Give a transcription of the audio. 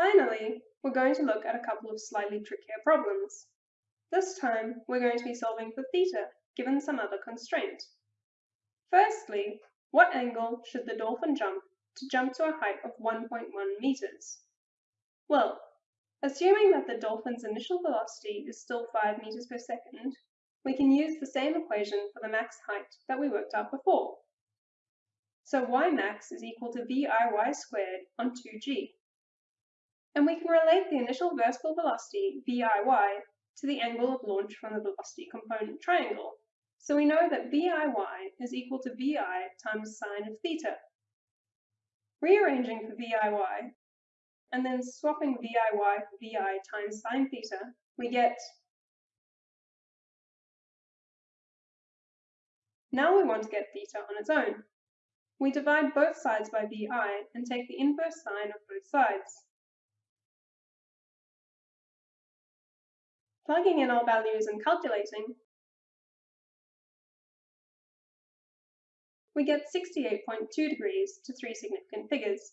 Finally, we're going to look at a couple of slightly trickier problems. This time, we're going to be solving for theta, given some other constraint. Firstly, what angle should the dolphin jump to jump to a height of 1.1 meters? Well, assuming that the dolphin's initial velocity is still 5 meters per second, we can use the same equation for the max height that we worked out before. So y max is equal to viy squared on 2g. And we can relate the initial vertical velocity, viy, to the angle of launch from the velocity component triangle. So we know that viy is equal to vi times sine of theta. Rearranging for viy, and then swapping viy for vi times sine theta, we get Now we want to get theta on its own. We divide both sides by vi and take the inverse sine of both sides. Plugging in our values and calculating, we get 68.2 degrees to three significant figures.